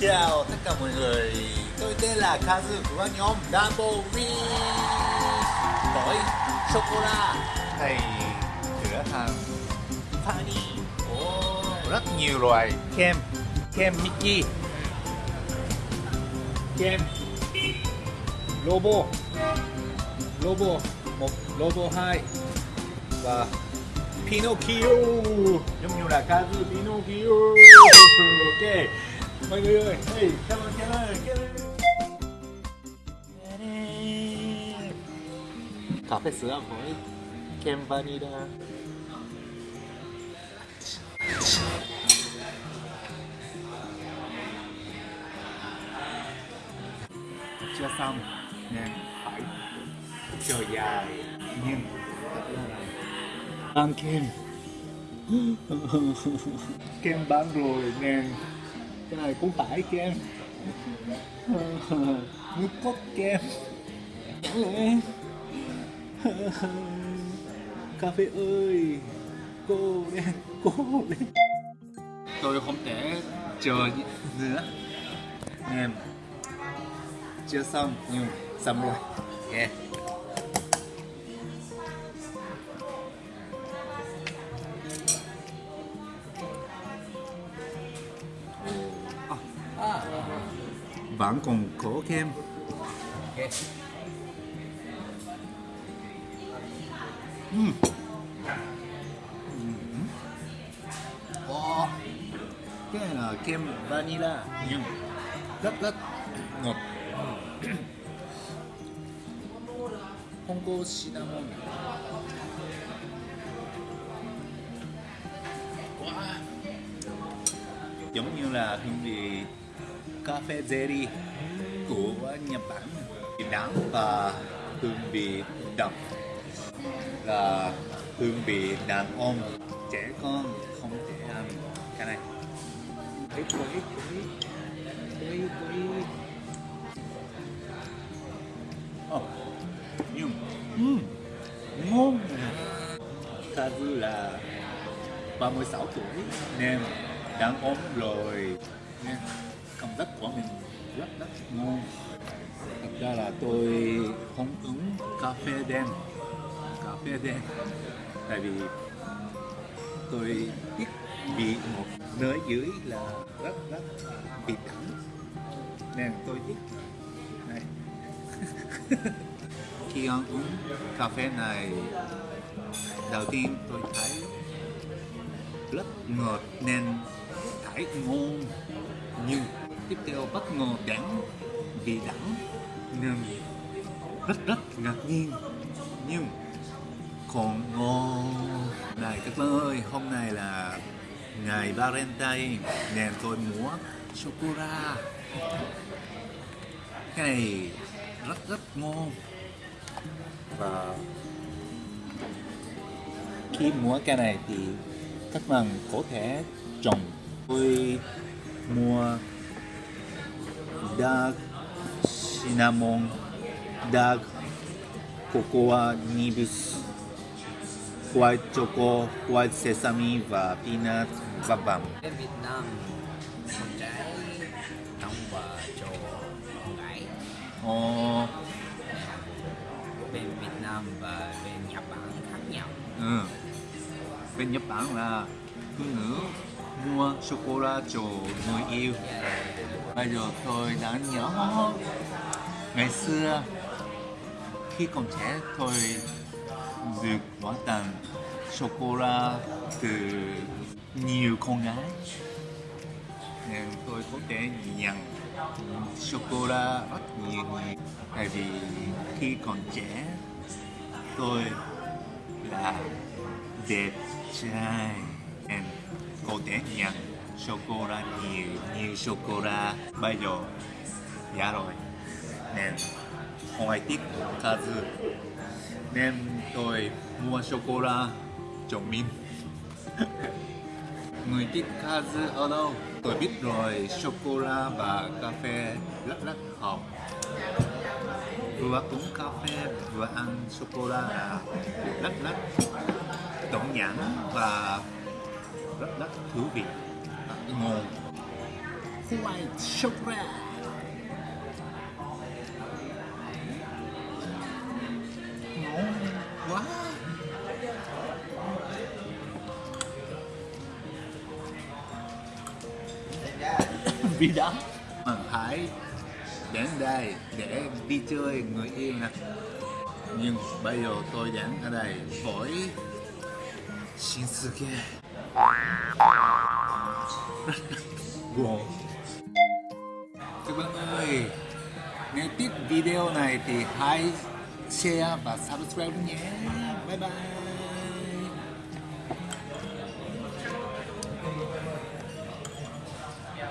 chào tất cả mọi người. Tôi tên là Kazu của nhóm Double V Gói sô-cô-la Hay cửa hàng Fanny oh, Rất nhiều loại kem. Kem Mickey. Kem Lobo. Lobo một Lobo 2 Và Pinocchio. Giống như là Kazu Pinocchio. Ok mọi người ơi. Hey, cảm ơn cảm ơn cà phê sữa với kem vanilla. Chưa xong nên phải. Chờ dài. Nhưng ăn kem. Kem bán rồi nên cái này cũng tải kem nước cốt kem cà phê ơi cô lên cô lên tôi không thể chờ nữa em chưa xong nhưng xong rồi yeah. Vẫn còn có kem. Uhm. Cái này là kem vanilla. Nhưng rất rất ngọt. Không có cinnamon. Wow. giống như là hương vị cà phê Zeri của Nhật Bản. Đắng và hương vị đậm là hương vị đàn ông trẻ con không thể ăn cái này. Quấy quấy quấy quấy quấy oh, ờ, nhưng mm. ngon Kazu là 36 tuổi nên đàn ông rồi nên cảm giác của mình. Rất rất ngon. Thật ra là tôi không uống cà phê đen. Cà phê đen. Tại vì tôi biết bị một nơi dưới là rất rất bị đắng nên tôi thích. này. Khi ăn uống cà phê này, đầu tiên tôi thấy rất ngọt nên thấy ngon nhưng tiếp theo bất ngờ đắng vì đắng nên rất rất ngạc nhiên. Nhưng còn ngon này các bạn ơi, hôm nay là ngày Valentine nên tôi mua sô cô la cái này rất rất ngon và khi mua cái này thì các bạn có thể trồng, tôi mua dark cinnamon, dark cocoa nibs, white choco, white sesame và peanut và bằm. Ở Việt Nam con trái đông và trầu gãy. Ồ. Bên Việt Nam và bên Nhật Bản khác nhau. Ừ. Bên Nhật Bản là cứ ngữ mua sô cô la cho người yêu bây giờ tôi đã nhớ ngày xưa, khi còn trẻ tôi được đón tặng sô cô la từ nhiều con gái. Nên tôi có thể nhận sô cô la rất nhiều tại vì khi còn trẻ, tôi là đẹp trai. Nên có thể nhận sô-cô-la nhiều nhiều sô-cô-la bây giờ giá rồi. Nên ngoài tiết Kazu nên tôi mua sô-cô-la cho mình người thích Kazu ở đâu? Tôi biết rồi sô-cô-la và cà phê rất rất hợp vừa uống cà phê, vừa ăn sô-cô-la là rất rất tổng nhãn và rất rất thú vị ngon white chocolate ngon quá vì đó mình phải đến đây để đi chơi người yêu nè. Nhưng bây giờ tôi đang ở đây với Shinsuke wow. các bạn ơi nếu thích video này thì hãy share và subscribe nhé bye bye